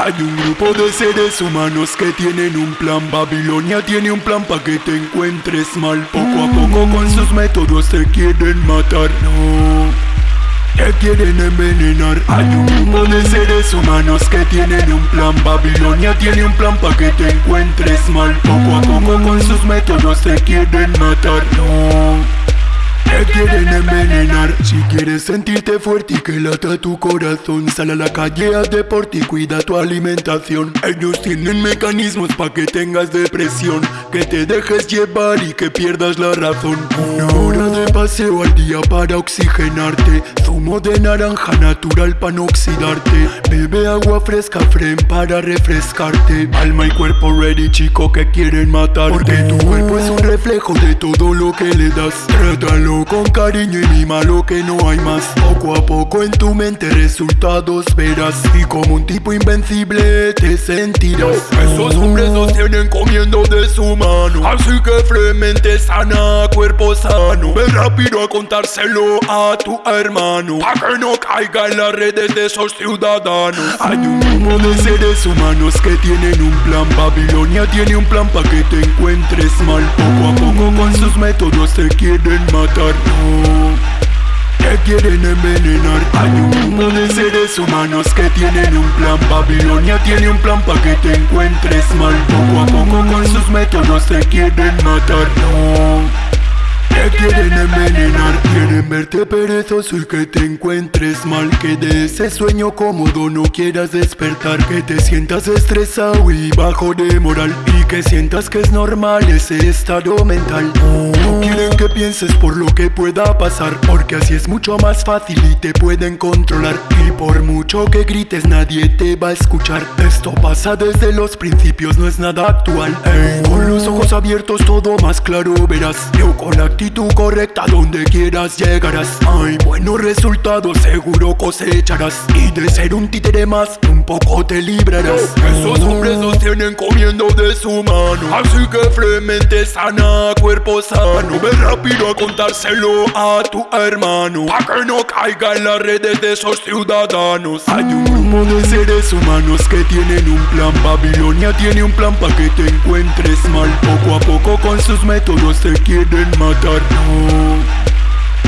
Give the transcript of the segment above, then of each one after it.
Hay un grupo de seres humanos que tienen un plan. Babilonia tiene un plan para que te encuentres mal. Poco a poco con sus métodos te quieren matar. No te quieren envenenar. Hay un grupo de seres humanos que tienen un plan. Babilonia tiene un plan para que te encuentres mal. Poco a poco con sus métodos te quieren matar. No te quieren envenenar. Si quieres sentirte fuerte y que lata tu corazón Sal a la calle, haz deporte y cuida tu alimentación. Ellos tienen mecanismos para que tengas depresión. Que te dejes llevar y que pierdas la razón. Una hora de paseo al día para oxigenarte. Zumo de naranja natural para no oxidarte. Bebe agua fresca, fren para refrescarte. Alma y cuerpo ready chico que quieren matarte Porque tu cuerpo es un reflejo de todo lo que le das. Trátalo con cariño y mima lo que no hay más. Poco a poco en tu mente resultados verás. Y como un tipo invencible te sentirás. Esos hombres los tienen comiendo de su mano. Así que fremente sana, cuerpo sano. Ven rápido a contárselo a tu hermano. Pa' que no caiga en las redes de esos ciudadanos. Hay un grupo de seres humanos que tienen un plan. Babilonia tiene un plan pa' que te encuentres mal. Poco a con sus métodos te quieren matar no. Te quieren envenenar. Hay un grupo de seres humanos que tienen un plan. Babilonia tiene un plan para que te encuentres mal. Poco a poco con sus métodos te quieren matar No. Te quieren envenenar, quieren verte perezoso y que te encuentres mal. Que de ese sueño cómodo no quieras despertar. Que te sientas estresado y bajo de moral que sientas que es normal ese estado mental. No quieren que pienses por lo que pueda pasar Porque así es mucho más fácil y te pueden controlar. Y por mucho que grites nadie te va a escuchar. Esto pasa desde los principios, no es nada actual. Con los ojos abiertos todo más claro verás. Yo con la actitud correcta donde quieras llegarás. Hay buenos resultados seguro cosecharás. Y de ser un títere más un poco te librarás. Esos hombres los tienen comiendo de su Así que fremente sana, cuerpo sano. Ve rápido a contárselo a tu hermano. Pa' que no caiga en las redes de esos ciudadanos. Hay un grupo de seres humanos que tienen un plan. Babilonia tiene un plan pa' que te encuentres mal. Poco a poco con sus métodos te quieren matar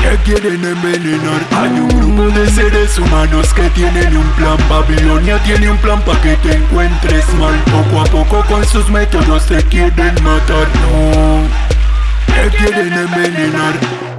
te quieren envenenar Hay un grupo de seres humanos que tienen un plan. Babilonia tiene un plan para que te encuentres mal. Poco a poco con sus métodos te quieren matar. No, quieren envenenar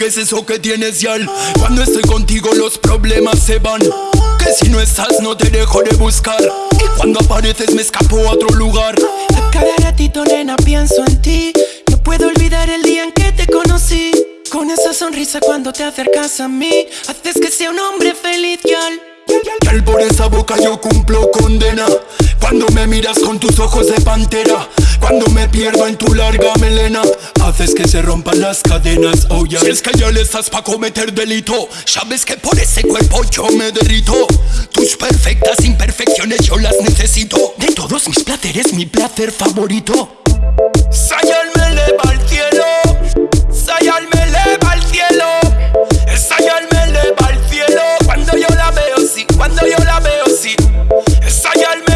¿qué es eso que tienes, Yal? Cuando estoy contigo los problemas se van. Que si no estás no te dejo de buscar. Y cuando apareces me escapo a otro lugar. A cada ratito, nena, pienso en ti. No puedo olvidar el día en que te conocí. Con esa sonrisa cuando te acercas a mí Haces que sea un hombre feliz, Yal. Yal, por esa boca yo cumplo condena. Cuando me miras con tus ojos de pantera cuando me pierdo en tu larga melena. Haces que se rompan las cadenas, oh ya. Si es que ya le estás pa' cometer delito Sabes que por ese cuerpo yo me derrito. Tus perfectas imperfecciones yo las necesito. De todos mis placeres, mi placer favorito. Sayal me eleva al cielo. Sayal me eleva al cielo. Sayal me eleva al cielo. Cuando yo la veo, sí, cuando yo la veo, sí. Sayal me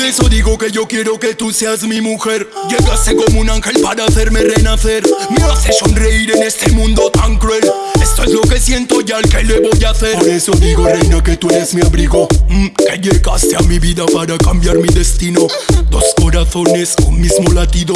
Por eso digo que yo quiero que tú seas mi mujer. Llegaste como un ángel para hacerme renacer. Me hace sonreír en este mundo tan cruel. Esto es lo que siento ya ¿qué le voy a hacer? Por eso digo, reina, que tú eres mi abrigo. Mm, Que llegaste a mi vida para cambiar mi destino. Dos corazones, un mismo latido.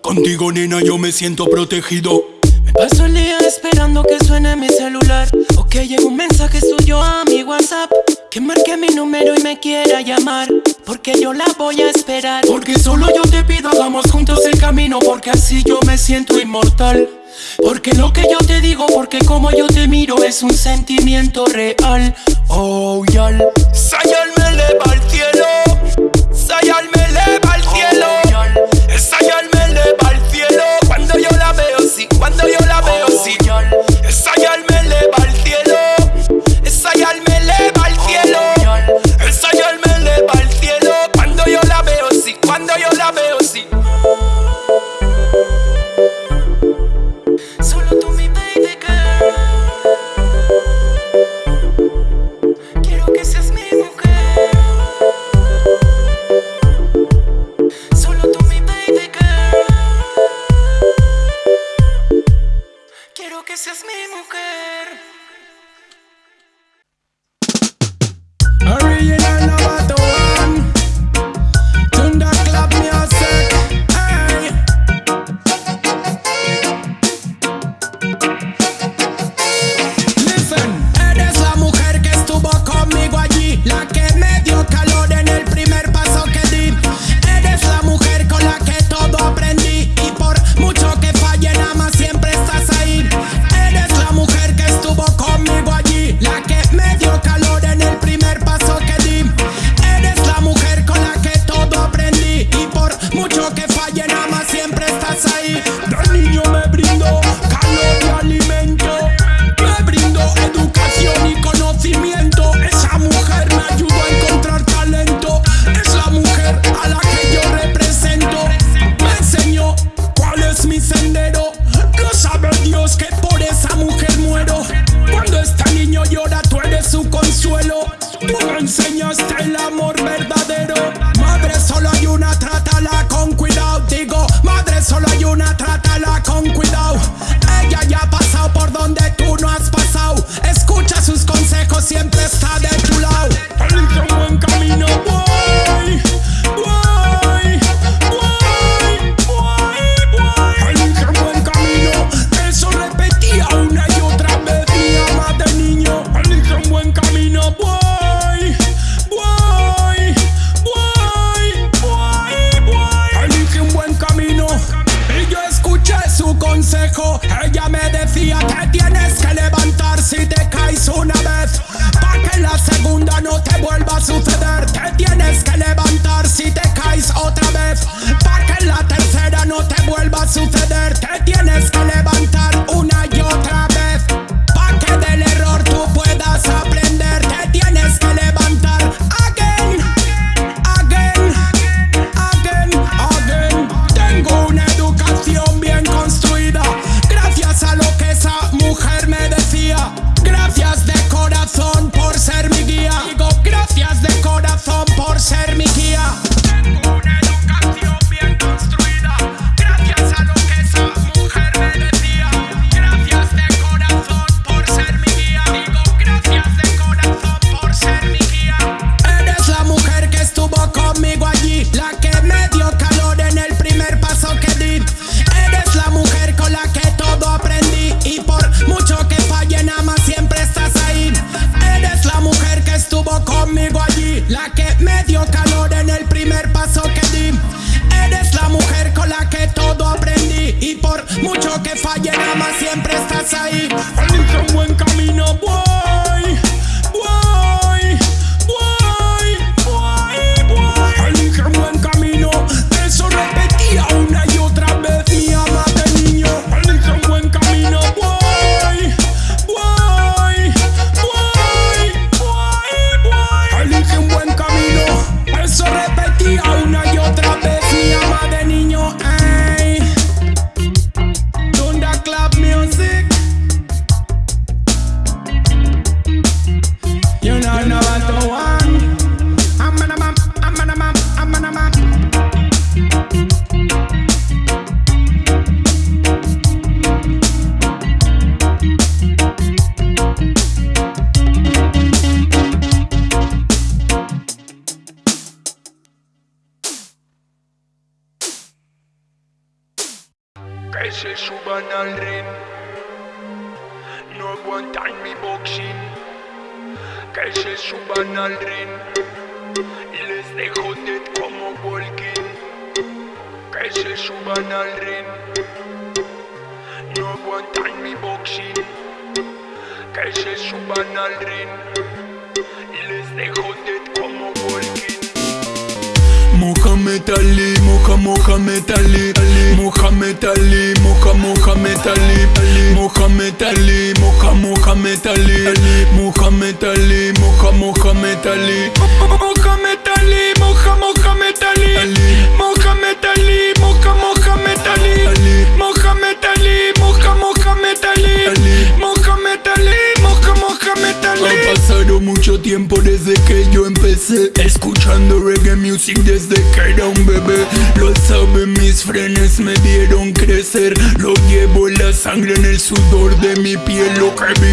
Contigo, nena, yo me siento protegido Paso el día esperando que suene mi celular O que llegue un mensaje suyo a mi WhatsApp Que marque mi número y me quiera llamar Porque yo la voy a esperar. Porque solo yo te pido hagamos juntos el camino Porque así yo me siento inmortal. Porque lo que yo te digo, porque como yo te miro es un sentimiento real. Oh, yal Sayal me eleva al cielo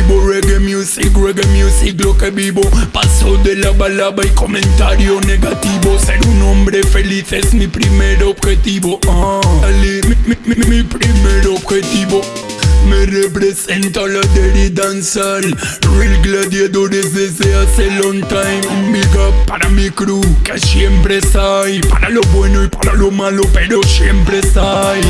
vivo, reggae music, reggae music, lo que vivo. Paso de la balaba y comentario negativo. Ser un hombre feliz es mi primer objetivo. Ah, Ali, mi, mi, mi, mi primer objetivo. Me representa la Dirty Danzar Real gladiadores desde hace long time Un big para mi crew que siempre está Para lo bueno y para lo malo pero siempre está ahí.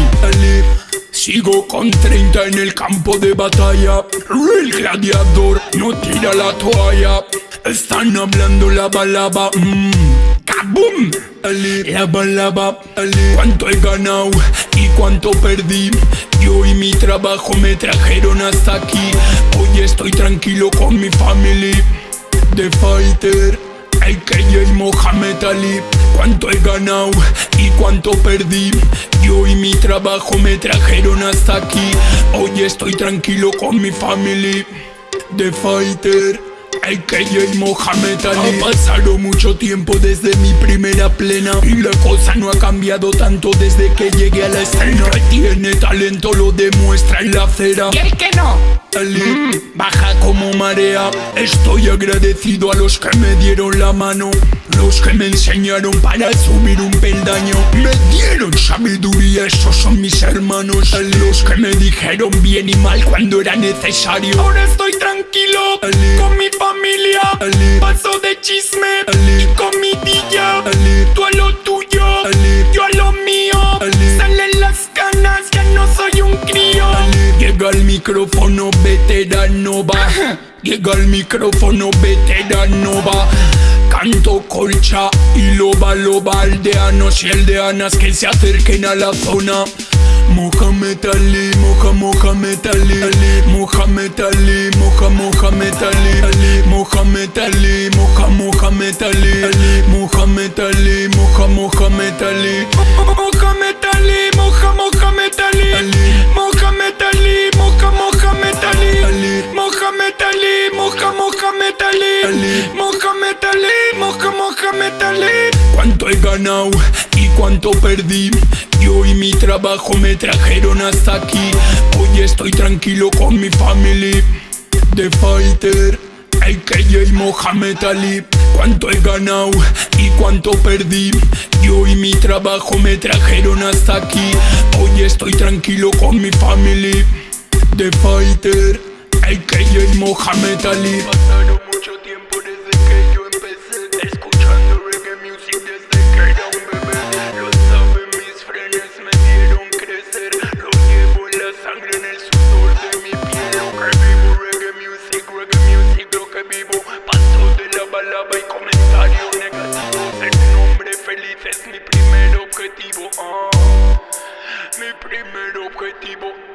Sigo con 30 en el campo de batalla Real gladiador no tira la toalla Están hablando la balaba mmm la balaba, cuánto he ganado y cuánto perdí. Yo y mi trabajo me trajeron hasta aquí. Hoy estoy tranquilo con mi family. The Fighter, AKJ Mohamed Ali. Cuánto he ganado y cuánto perdí. Yo y mi trabajo me trajeron hasta aquí. Hoy estoy tranquilo con mi family. The Fighter. AKJ Mohamed Ali Ha pasado mucho tiempo desde mi primera plena Y la cosa no ha cambiado tanto desde que llegué a la escena Que tiene talento lo demuestra en la acera ¿Y el que no? Ali, baja como marea. Estoy agradecido a los que me dieron la mano Los que me enseñaron para subir un peldaño. Me dieron sabiduría, esos son mis hermanos. Los que me dijeron bien y mal cuando era necesario. Ahora estoy tranquilo con mi familia. Paso de chisme y comidilla. Tú a lo tuyo, soy un crío Llega el micrófono veterano va. Llega el micrófono veterano va Canto colcha y loba loba aldeanos y aldeanas que se acerquen a la zona Mohamed Ali, Moja Mohamed Ali, Ali Mohamed Ali, Moja Mohamed Ali, Ali Mohamed Ali, Moja Mohamed Ali, Ali Mohamed Ali, Moja Mohamed Ali, Mohamed Ali, Moja Mohamed Ali Ali. Mohamed Ali, Moja Mohamed Ali Ali. Mohamed Moja Mohamed Ali Ali. Mohamed Ali, Moja Mohamed cuánto he ganado y cuánto perdí. Yo y mi trabajo me trajeron hasta aquí. Hoy estoy tranquilo con mi family. The Fighter, AKJ Mohamed Ali. Cuánto he ganado y cuánto perdí. Yo y mi trabajo me trajeron hasta aquí. Hoy estoy tranquilo con mi family. The Fighter, AKJ Mohamed Ali. Primer objetivo.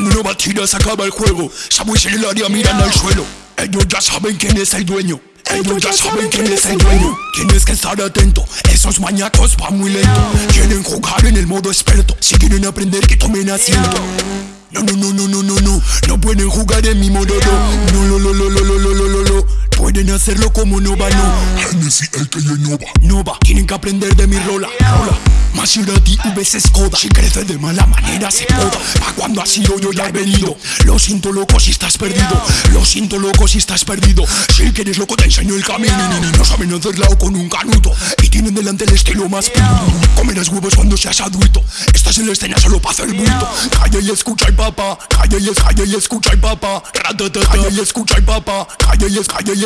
cuando no va tira se acaba el juego, Samuel en el área miran al suelo, ellos ya saben quién es el dueño, ellos ya saben quién es el dueño. Tienes que estar atento, esos mañacos van muy lento. Quieren jugar en el modo experto. Si quieren aprender que tomen asiento. No, no, no, no, no, no, no. No pueden jugar en mi modo No, no, no, no, no, no, no, no, no Pueden hacerlo como Nova, no. Hennessy, el que ya Nova. Nova, tienen que aprender de mi rola, rola. Maserati VS Skoda Si crece de mala manera se poda Pa' cuando ha sido yo ya he venido. Lo siento loco si estás perdido. Lo siento loco si estás perdido. Si quieres loco te enseño el camino. No saben hacerla o con un canuto. Y tienen delante el estilo más puro. Comerás huevos cuando seas adulto. Estás en la escena solo para hacer bulto. Calla y escucha y papá. Calla y, calla y escucha y papá. Calla y escucha y papá. Calla y, calla y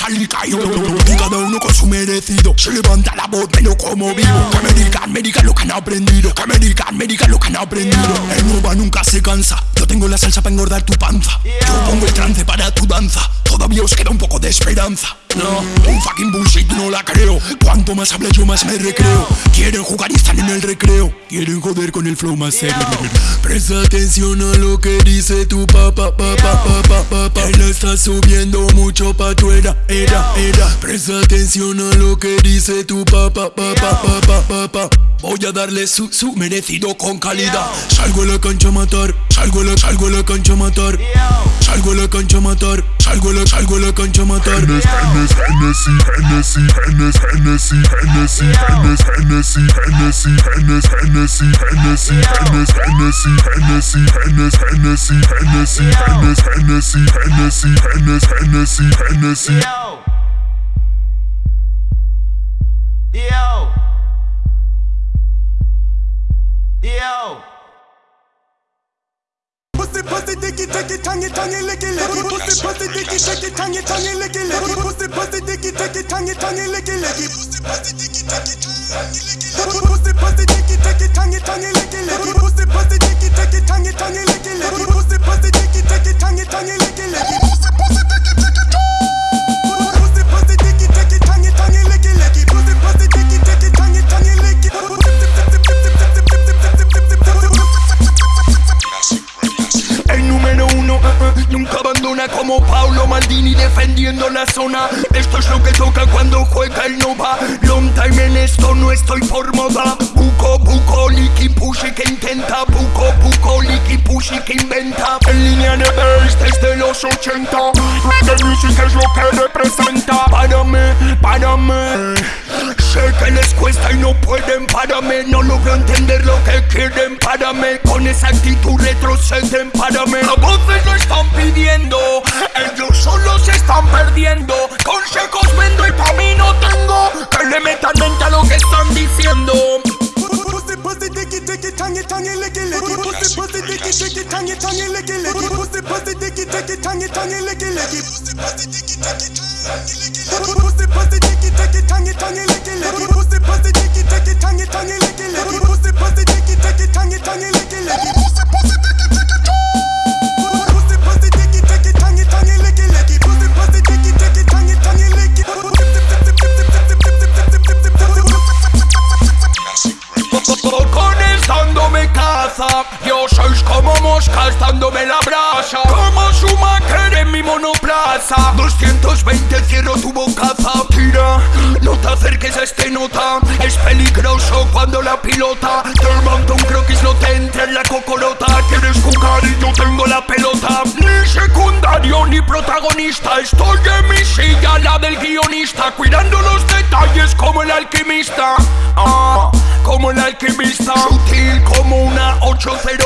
al caído, cada uno con su merecido. Se levanta la voz, me lo como vivo. Que me digan, lo que han aprendido. Que me digan, lo que han aprendido. El Nova nunca se cansa. Yo tengo la salsa para engordar tu panza. Yo pongo el trance para tu danza. Todavía os queda un poco de esperanza. No, un fucking bullshit no la creo. Cuanto más hablo yo más me recreo. Quieren jugar y están en el recreo. Quieren joder con el flow más serio. Presta atención a lo que dice tu papá, papá, papá, papá. Él está subiendo mucho pa' tu era, era, era. Presta atención a lo que dice tu papá, papá, papá, papá. Voy a darle su, su merecido con calidad. Salgo la cancha a matar, salgo a la, salgo a la cancha a matar. Salgo a la cancha a matar, salgo la, salgo la cancha a matar. Hennessy, Hennessy, Yo. Pussy, pussy, dicky, dicky, tangy, tangy, licky, licky. Pussy, pussy, dicky, dicky, tangy, tangy, licky, licky. Pussy, pussy, dicky, dicky, tangy, tangy, licky, licky. Pussy, pussy, dicky, dicky, tangy, licky, licky. Pussy, pussy, dicky, dicky, tangy, tangy, licky, licky. Pussy, pussy, dicky, dicky, tangy, tangy, licky, licky. Pussy, pussy, dicky, dicky, tangy, tangy, licky, licky. Pussy, pussy, dicky, dicky, Pussy, when the nunca abandona como Paulo Maldini defendiendo la zona. Esto es lo que toca cuando juega el Nova. Long time en esto no estoy por moda. Buco, buco, licky pushy que intenta. Buco, buco, licky pushy que inventa. En línea de bass desde los 80. The music es lo que representa. Párame, párame. Sé que les cuesta y no pueden, párame No logro entender lo que quieren, párame Con esa actitud retroceden, párame A voces lo están pidiendo Ellos solo se están perdiendo Consejos vendo y pa' mí no tengo Que le metan mente a lo que están diciendo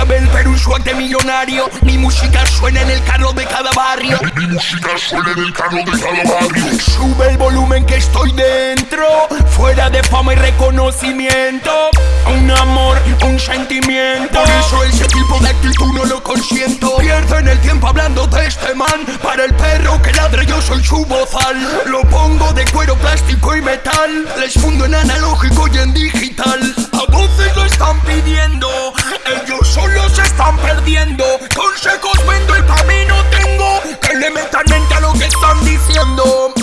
saben, pero un swag de millonario. Mi música suena en el carro de cada barrio. Mi, música suena en el carro de cada barrio. Sube el volumen que estoy dentro. Fuera de fama y reconocimiento. Un amor, un sentimiento. Por eso ese tipo de actitud no lo consiento. Pierden el tiempo hablando de este man. Para el perro que ladra, yo soy su bozal. Lo pongo de cuero, plástico y metal. Les fundo en analógico y en digital. A voces lo están pidiendo. Ellos son los están perdiendo. Consejos vendo el camino tengo. Que le metan mente a lo que están diciendo.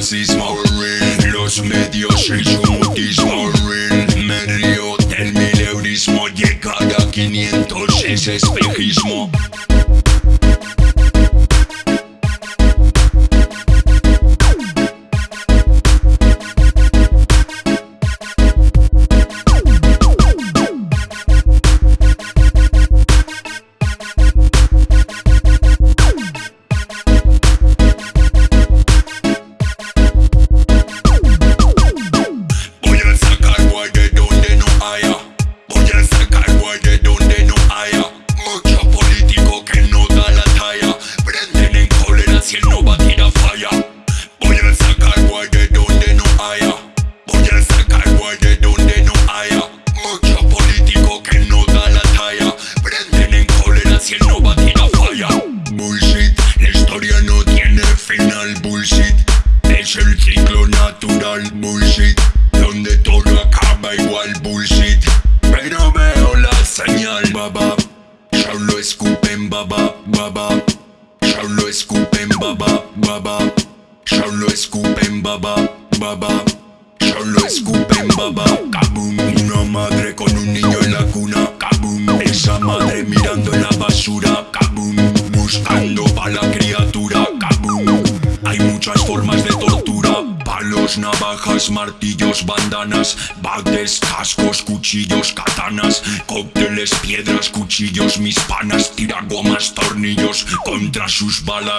racismo Los medios, el comodismo Me río del mileurismo Y cada 500 es espejismo.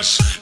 rush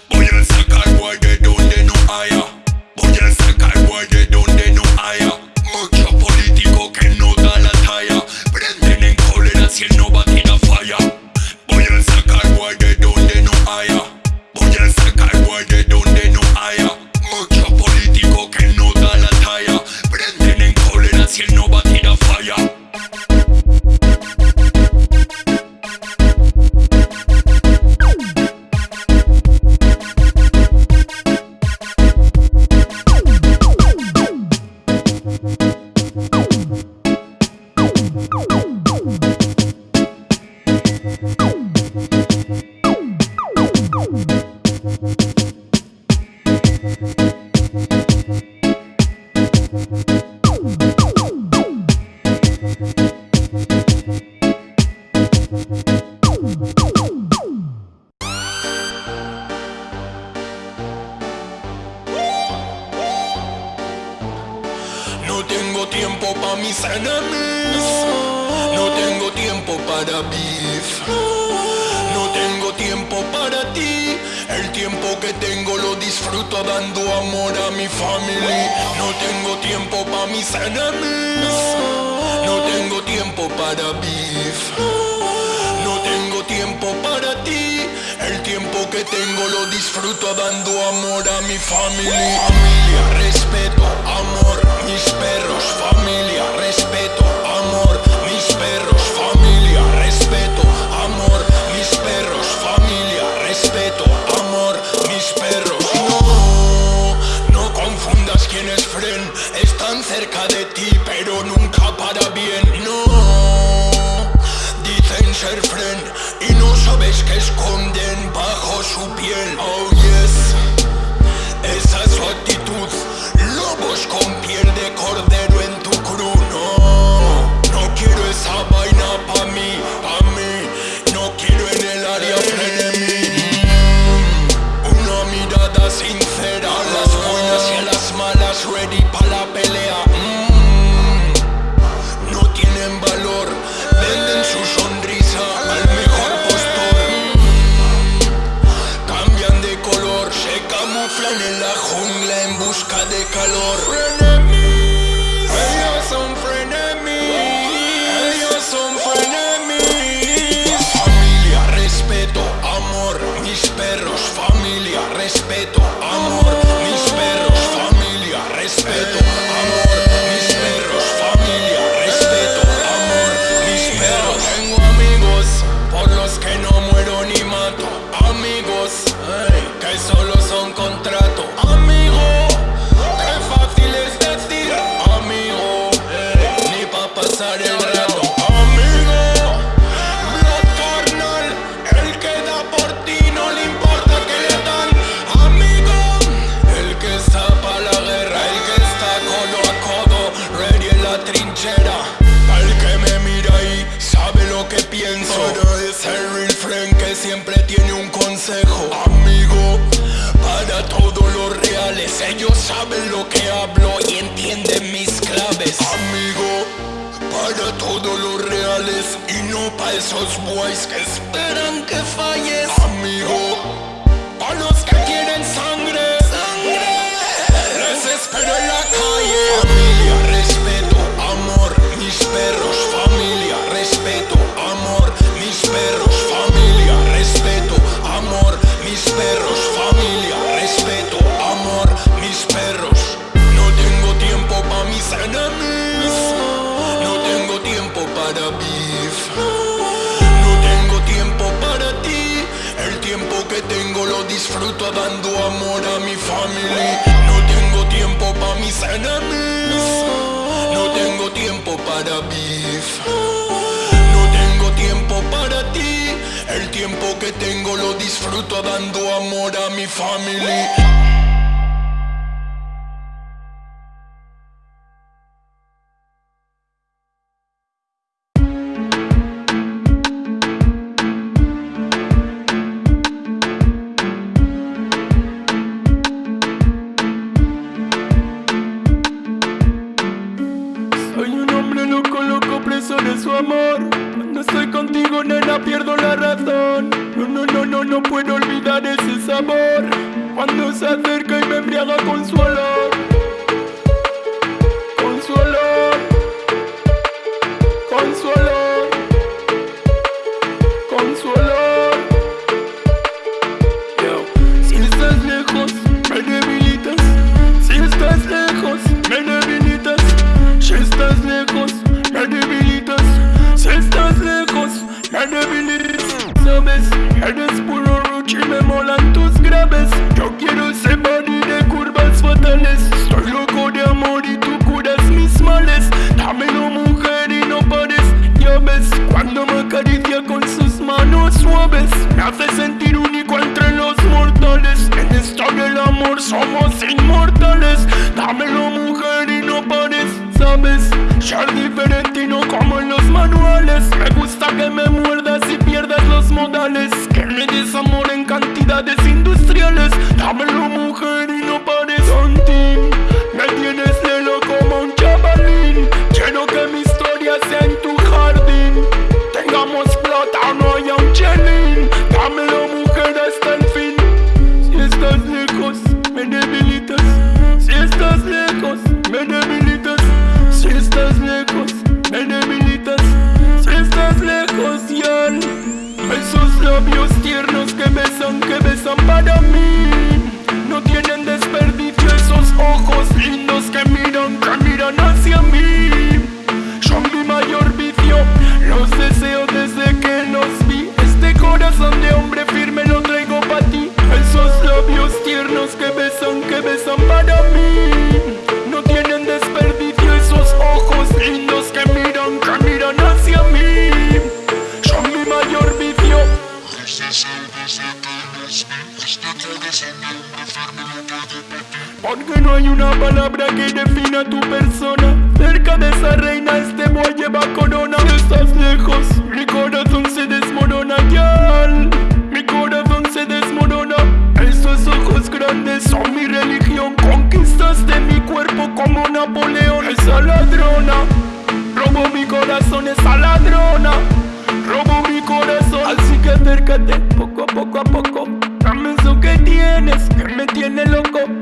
No tengo tiempo para beef. No tengo tiempo para ti. El tiempo que tengo lo disfruto dando amor a mi family. Ser diferente y no como en los manuales. Me gusta que me muerdas y pierdas los modales. Que me des amor en cantidades industriales. Dámelo mujer y no pares, labios tiernos que besan, que besan para mí. No tienen desperdicio esos ojos lindos que miran, que miran hacia mí. Son mi mayor vicio, los deseo desde que los vi. Este corazón de hombre firme lo traigo para ti. Esos labios tiernos que besan, que besan para mí palabra que defina tu persona. Cerca de esa reina este boy lleva corona estás lejos, mi corazón se desmorona. Yal, mi corazón se desmorona. Esos ojos grandes son mi religión. Conquistaste mi cuerpo como Napoleón. Esa ladrona Robó mi corazón. Esa ladrona Robó mi corazón. Así que acércate poco a poco a poco. Dame eso que tienes que me tiene loco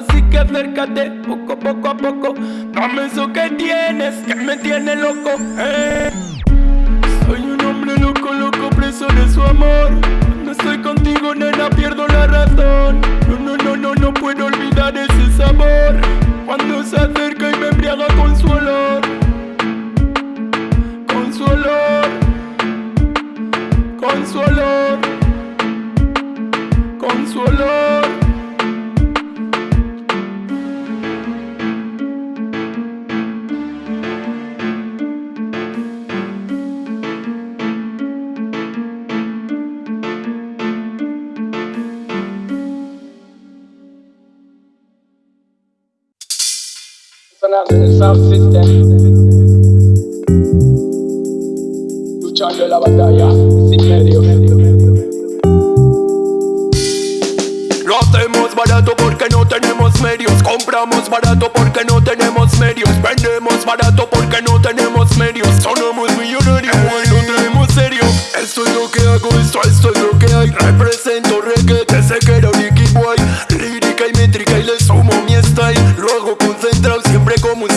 Así que acércate poco poco a poco Dame eso que tienes que me tiene loco eh. Soy un hombre loco, loco, preso de su amor Sonando en el Sound. Luchando la batalla sin medio. Lo hacemos barato porque no tenemos medios Compramos barato porque no tenemos medios Vendemos barato porque no tenemos medios Sonamos millonarios no tenemos serio Esto es lo que hago, esto, esto es lo que hay Represento reggae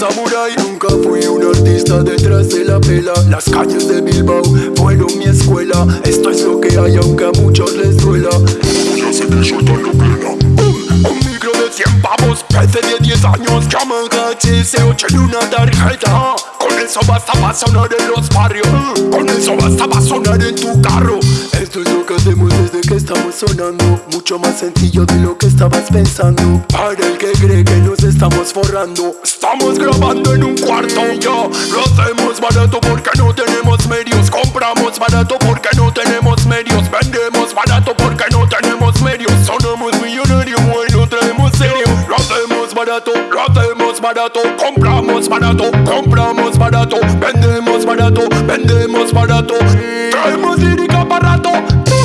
samurai Nunca fui un artista detrás de la pela Las calles de Bilbao fueron mi escuela. Esto es lo que hay aunque a muchos les duela. Ya sé que soltando plena Un, un micro de 100 pavos, PC de 10 años Llaman HS8 y una tarjeta eso basta para sonar en los barrios. Con eso basta para sonar en tu carro. Esto es lo que hacemos desde que estamos sonando. Mucho más sencillo de lo que estabas pensando. Para el que cree que nos estamos forrando. Estamos grabando en un cuarto Yo. Lo hacemos barato porque no tenemos medios. Compramos barato porque no tenemos medios. Vendemos barato porque no tenemos barato Compramos barato, compramos barato Vendemos barato, vendemos barato. Traemos lírica barato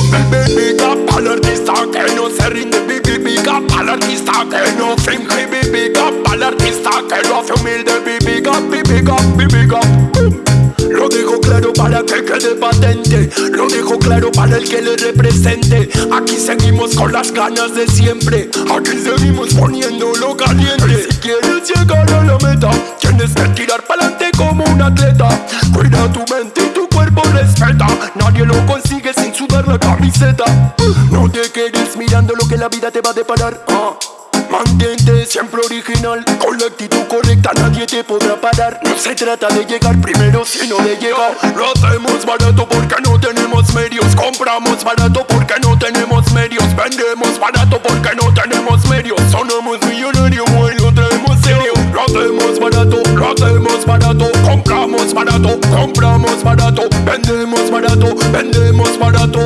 Bibibica para el artista que no se rinde Bibibica para el artista que no finge Bibibica para el artista que lo hace humilde Bibibica, bibibica, bibibica lo dejo claro para que quede patente Lo dejo claro para el que le represente. Aquí seguimos con las ganas de siempre Aquí seguimos poniéndolo caliente Llegar a la meta Tienes que tirar pa'lante como un atleta. Cuida tu mente y tu cuerpo respeta. Nadie lo consigue sin sudar la camiseta. No te quedes mirando lo que la vida te va a deparar. Ah. Mantente siempre original. Con la actitud correcta nadie te podrá parar. No se trata de llegar primero sino de llegar. Lo hacemos barato porque no tenemos medios. Compramos barato porque no barato, compramos barato Vendemos barato, vendemos barato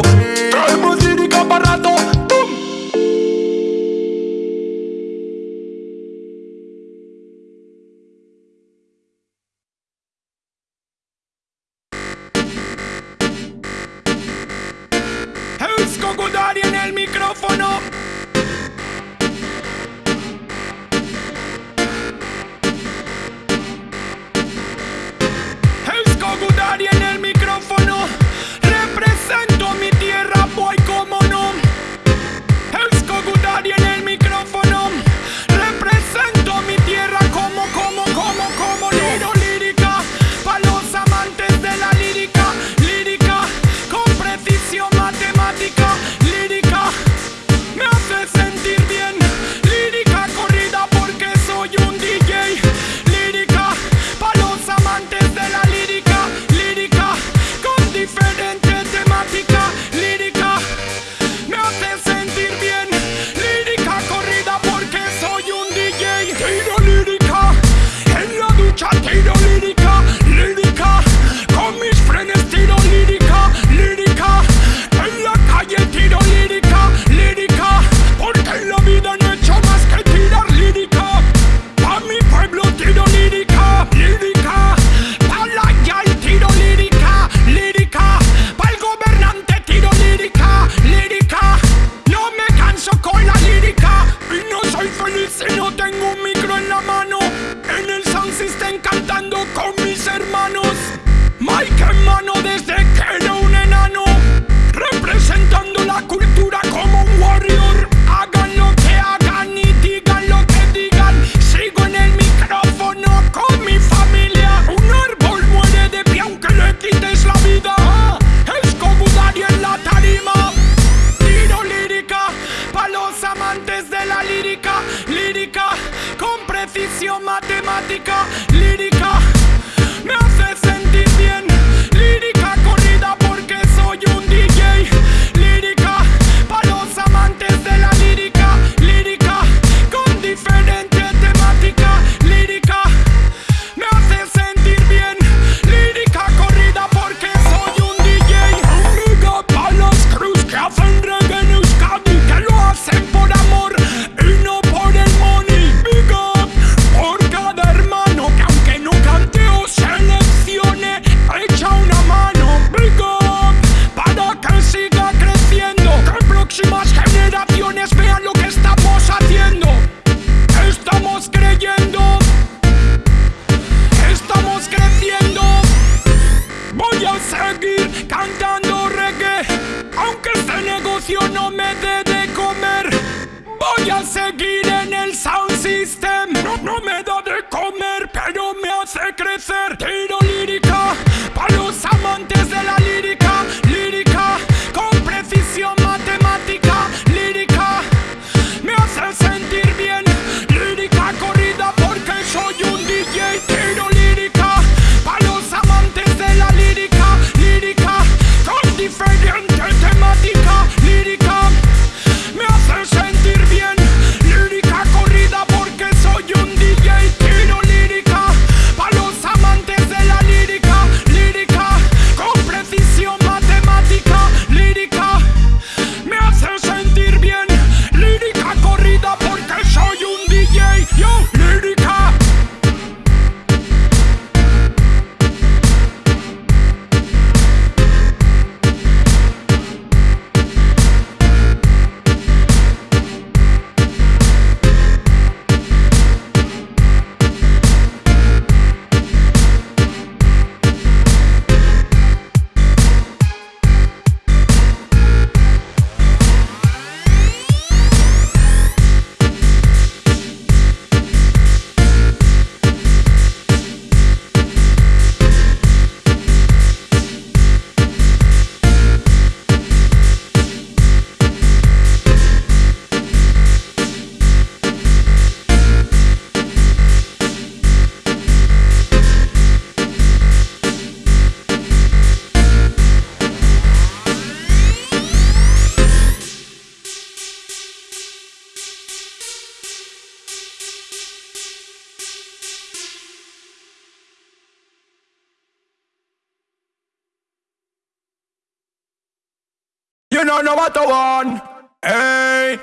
You know no I want. Hey,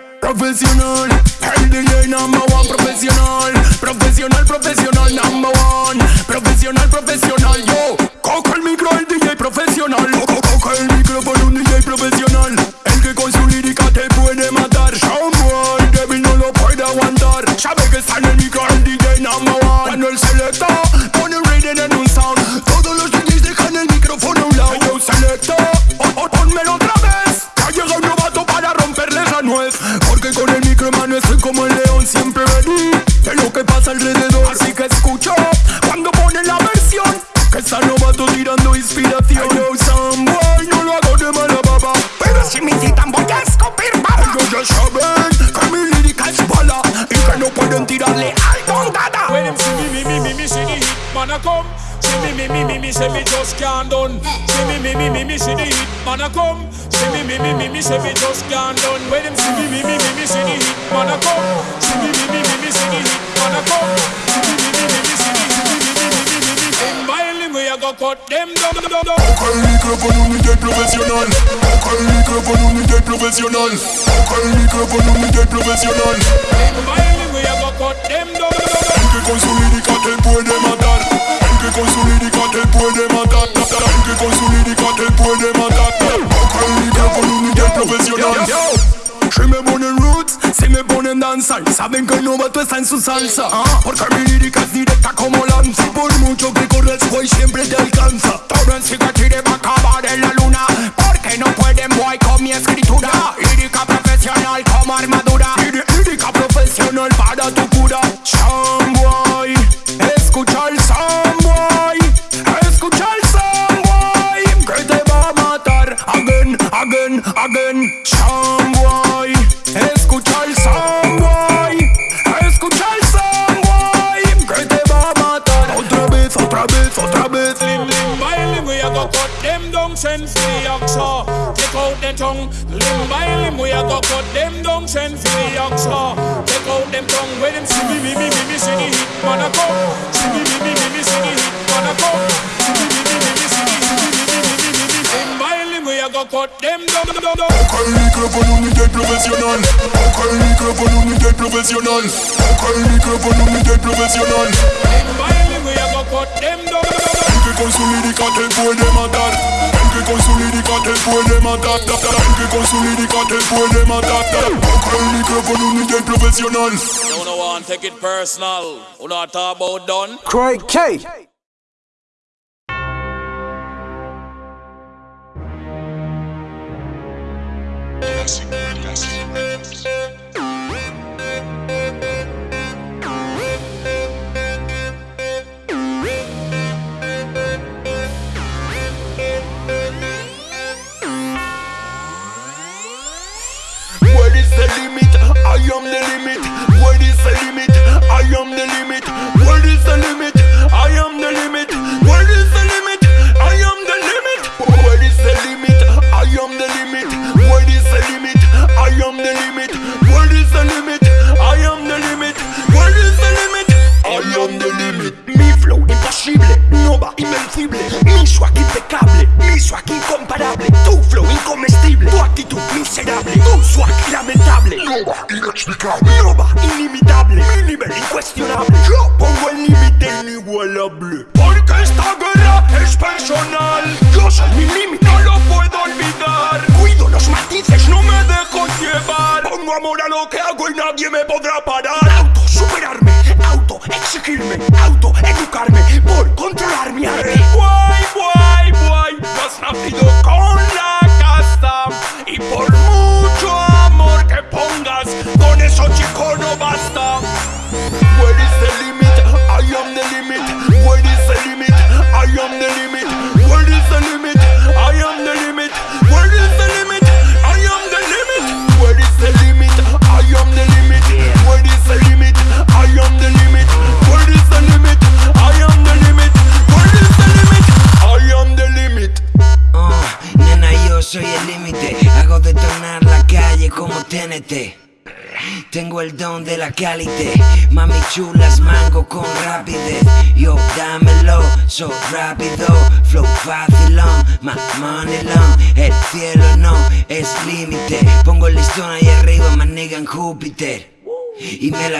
DJ number one profesional. Profesional, profesional number one. Profesional, profesional. Yo, coge el micro el DJ profesional. Co- co- Coge el micrófono un DJ profesional. El que con su lírica te puede matar. Someone débil no lo puede aguantar. Sabe que está en el micro el DJ number one. Cuando el selecta Porque con el micro mano estoy como el león siempre ready. De lo que pasa alrededor. Así que escucho cuando ponen la versión. Que está novato tirando inspiración. Yo someone no lo hago de mala baba. Pero si me citan voy a escupir baba. Ellos ya saben que mi lírica es bala. Y que no pueden tirarle al dada. When me, me, me, me, me, see the hit man a come. Me, me, me, me, me, say me just can't done. See me, me, me, me, me, see the hit man a come. See me, me, me, me, me, say me just can't done. When them see me, me, me, me, me, see the hit man a come. See me, me, me, me, me, see the hit man a come. See me, me, me, me, me, see the, me, me, me, me, me, me, me. Them we a go cut them down, down, down. Coge el micrófono un DJ profesional. Coge el micrófono un DJ profesional. Coge el micrófono un DJ profesional. Them violin we a go cut them down, down, down. El que con su lírica te puede matar. El con su lírica te puede matar. El que con su lírica te puede matar. No con un profesional Soy me ponen roots, si me ponen danza. Saben que el novato está en su salsa. ¿Ah? Porque mi lírica es directa como lanza. Por mucho que corres hoy siempre te professionnel Encore une micro pour nous, nous professionnel Encore une micro pour nous, nous professionnel Entre consolidicat et pour des mandats Entre consolidicat et pour des mandats Entre consolidicat et pour des mandats Encore You don't take it personal. You talk about done. Craig K.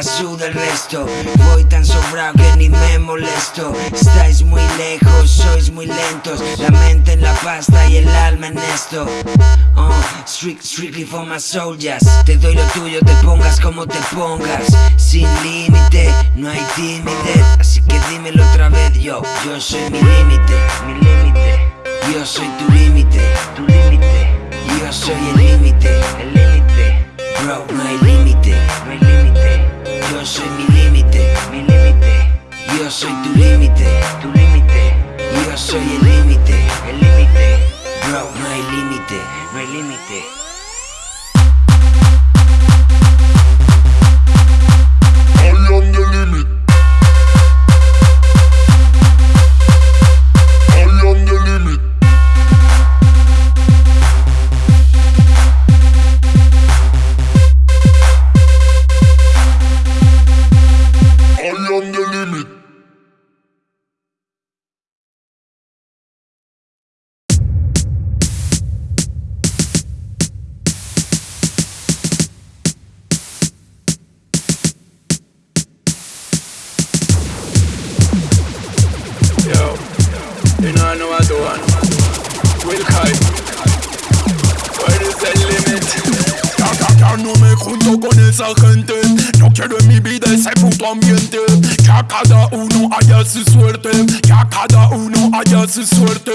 la el resto. Voy tan sobrado que ni me molesto. Estáis muy lejos, sois muy lentos. La mente en la pasta y el alma en esto. Uh, strict, Strictly for my soldiers. Te doy lo tuyo, te pongas como te pongas. Sin límite, no hay timidez Así que dímelo otra vez yo. Yo soy mi límite, mi límite. Yo soy tu límite, tu límite. Yo soy el límite, el límite. Bro, no hay límite. Yo soy mi límite, mi límite. Yo soy tu límite, tu límite. Yo soy el límite, el límite. Bro, no hay límite, no hay límite. medallas y suerte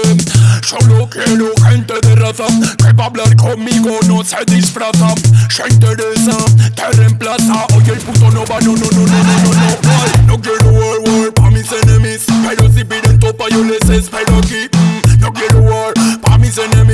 Solo quiero gente de raza Que va a hablar conmigo, no se disfraza Se interesa, te reemplaza Oye el puto no va, no, no, no, no, no, no, no No quiero war, war pa' mis enemies Pero si piden topa yo les espero aquí No quiero war pa' mis enemies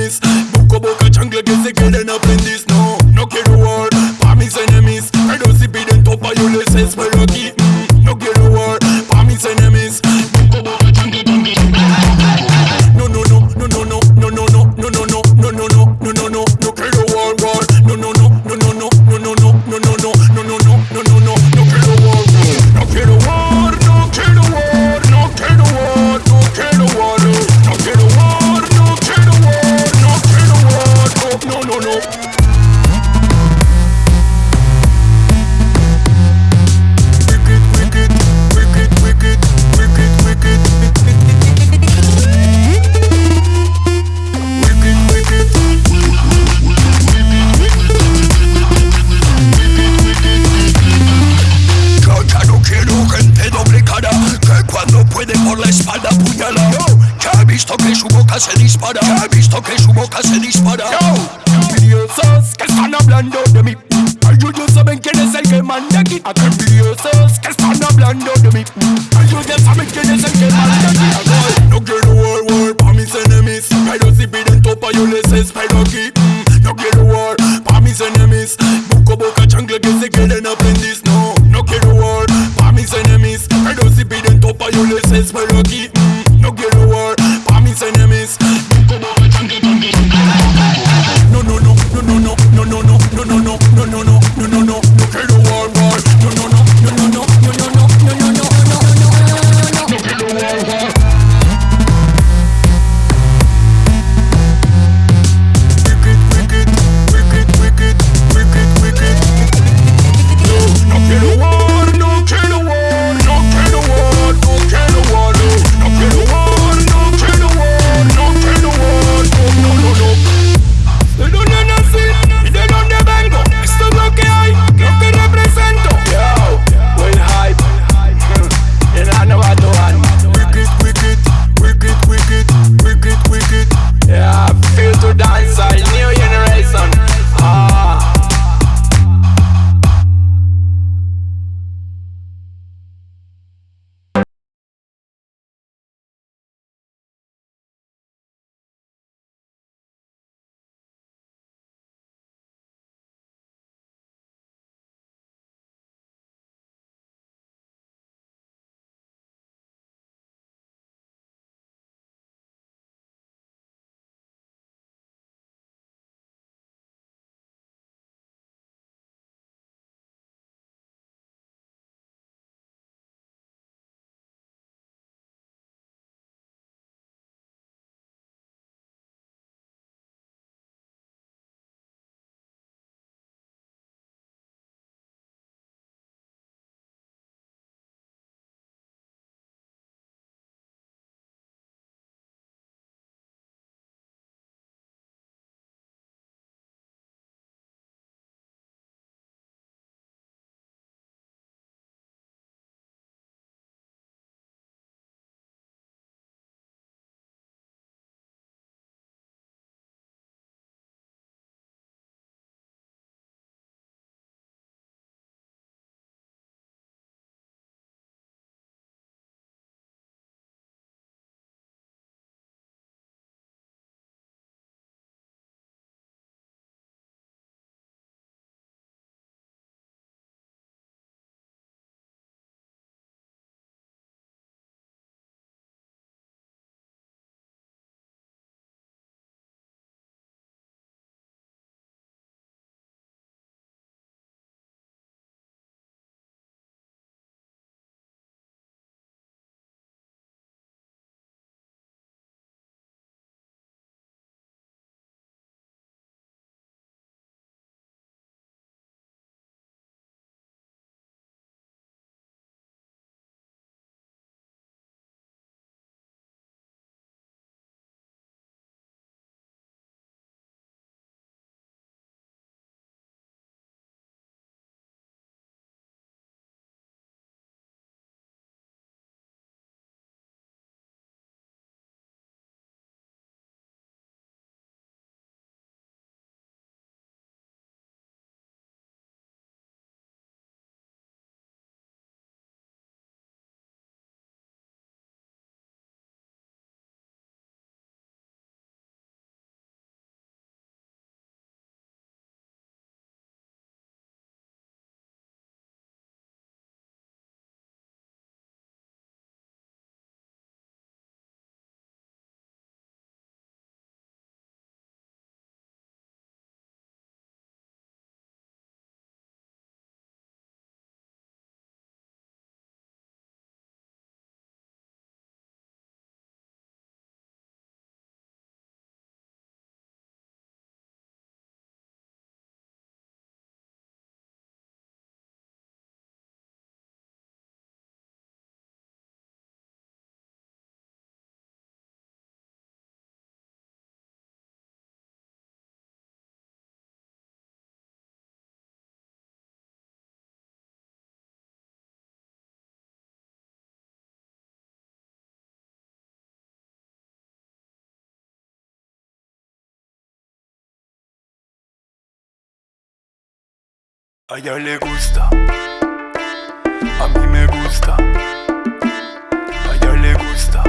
A ella le gusta. A mí me gusta. A ella le gusta.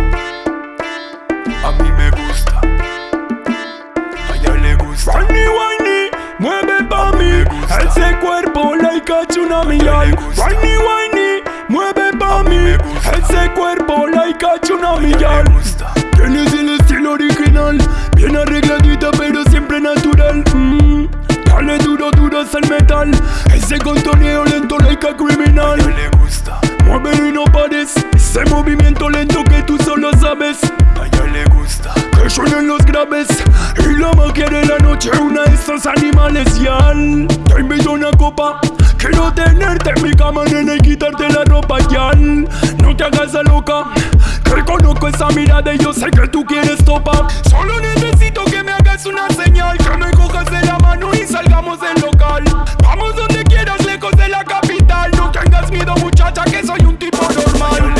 A mí me gusta. A ella le gusta. Whiny, whiny, mueve pa' mí Ese cuerpo like a tsunami gusta. Whiny, whiny, mueve pa' mí Ese cuerpo like a tsunami gusta. Tienes el estilo original Bien arregladita pero siempre natural mm. Dale duro, duro es el metal Ese contoneo lento like a criminal ella le gusta. Muévelo y no pares Ese movimiento lento que tú solo sabes A ella le gusta. que suenen los graves Y la magia de la noche, una de esos animales Yal, te invito a una copa Quiero tenerte en mi cama, nena, y quitarte la ropa Yal, no te hagas la loca Que conozco esa mirada y yo sé que tú quieres topa. Solo necesito que me hagas una señal Que me cojas de la mano y salgamos del local. Vamos donde quieras, lejos de la capital. No tengas miedo muchacha, que soy un tipo normal.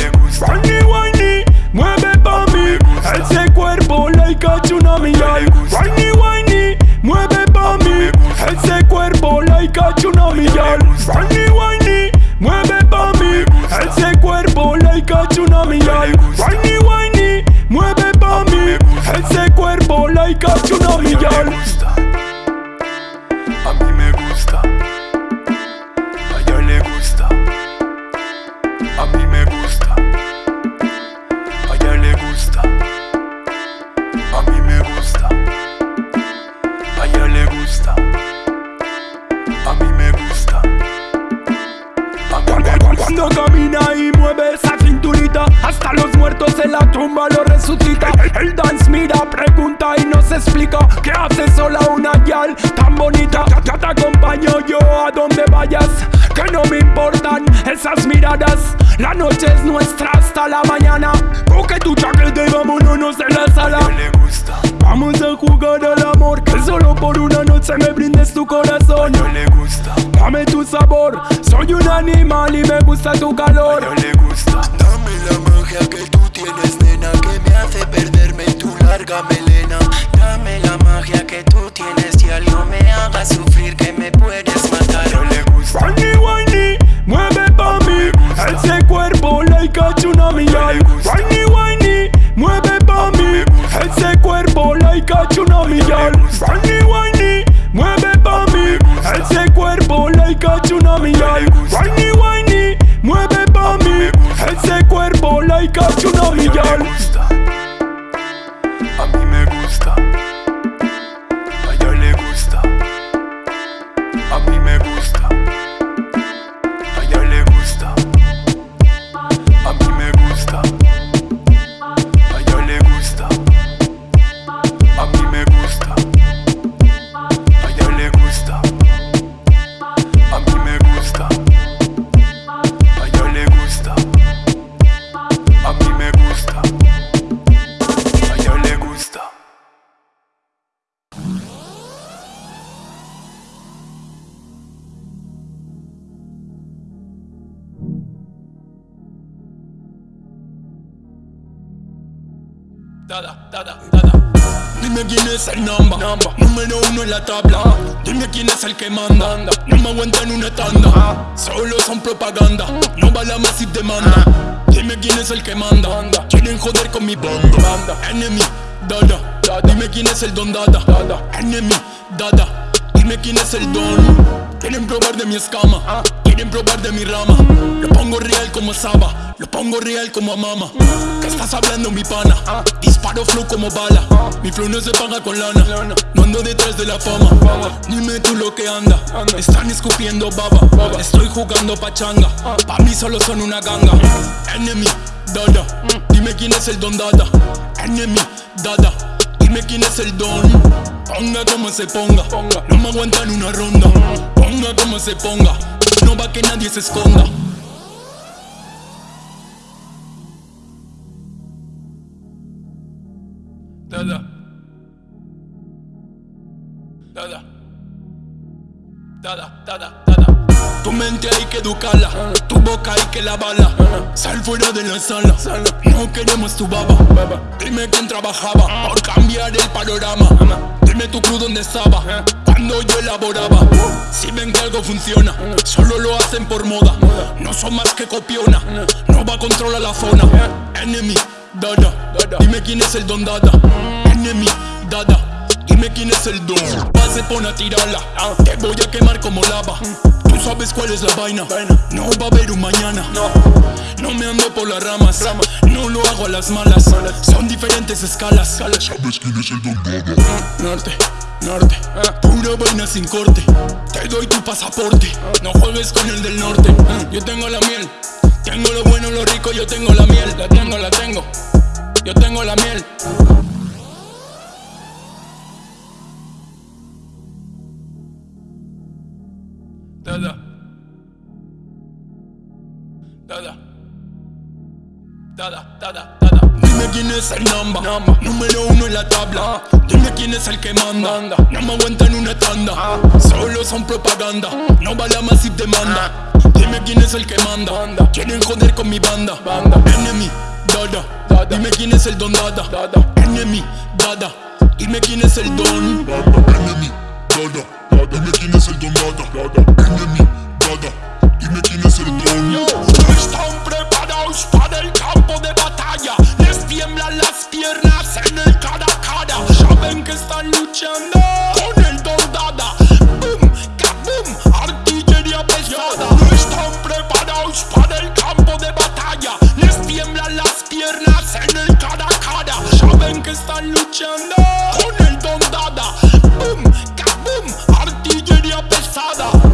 Whiny, whiny, mueve pa' mí. Ese cuerpo like a tsunami. Whiny, whiny, cuerpo like a tsunami ay. gusta. Whiny, whiny, mueve pa' mí Ese cuerpo like a tsunami ay. gusta. Whiny, whiny, mueve pa' mí Ese cuerpo like a tsunami A Dada, dada, dada. Dime quién es el number, número uno en la tabla. Dime quién es el que manda, no me aguantan una tanda. Solo son propaganda, no va la más y demanda. Dime quién es el que manda, quieren joder con mi banda. Enemy, dada, dime quién es el don dada. Enemy, dada, dime quién es el don. Quieren probar de mi escama, quieren probar de mi rama. Lo pongo real como Saba, lo pongo real como a mama. ¿Qué estás hablando, mi pana? Disparo flow como bala. Mi flow no se paga con lana. No ando detrás de la fama. Dime tú lo que anda. Están escupiendo baba. Estoy jugando pachanga. Pa' mí solo son una ganga. Enemy, dada. Dime quién es el don dada. Enemy, dada. Dime quién es el don. Ponga como se ponga. No me aguantan una ronda. Ponga como se ponga. No va que nadie se esconda. Tu mente hay que educarla, tu boca hay que lavarla. Sal fuera de la sala, no queremos tu baba. Dime quién trabajaba por cambiar el panorama. Dime tu cruz dónde estaba. cuando yo elaboraba. Si ven que algo funciona, solo lo hacen por moda. No son más que copiona, no va a controlar la zona. Enemy, dada, dime quién es el don dada. Enemy, dada. Dime quién es el don Se pone a tirarla Te voy a quemar como lava Tú sabes cuál es la vaina No va a haber un mañana No me ando por las ramas No lo hago a las malas. Son diferentes escalas. ¿Sabes quién es el don? Norte norte Pura vaina sin corte. Te doy tu pasaporte No juegues con el del norte. Yo tengo la miel Tengo lo bueno, lo rico, yo tengo la miel. La tengo, la tengo Yo tengo la miel es el number, Número uno en la tabla. Dime quién es el que manda. No me aguantan una tanda. Solo son propaganda. No vale más si te manda. Dime quién es el que manda. Quieren joder con mi banda. Enemy, dada. Dime quién es el don dada. Enemy, dada. Dime quién es el don. Enemy, dada. Dime quién es el don dada. Enemy, dada. Dime quién es el don. No están preparados para el campo de batalla las piernas en el cada cada. Ya ven que están luchando con el dondada Boom, kaboom, artillería pesada. No están preparados para el campo de batalla. Les tiemblan las piernas en el cada cada. Ya ven que están luchando con el dondada Boom, kaboom, artillería pesada.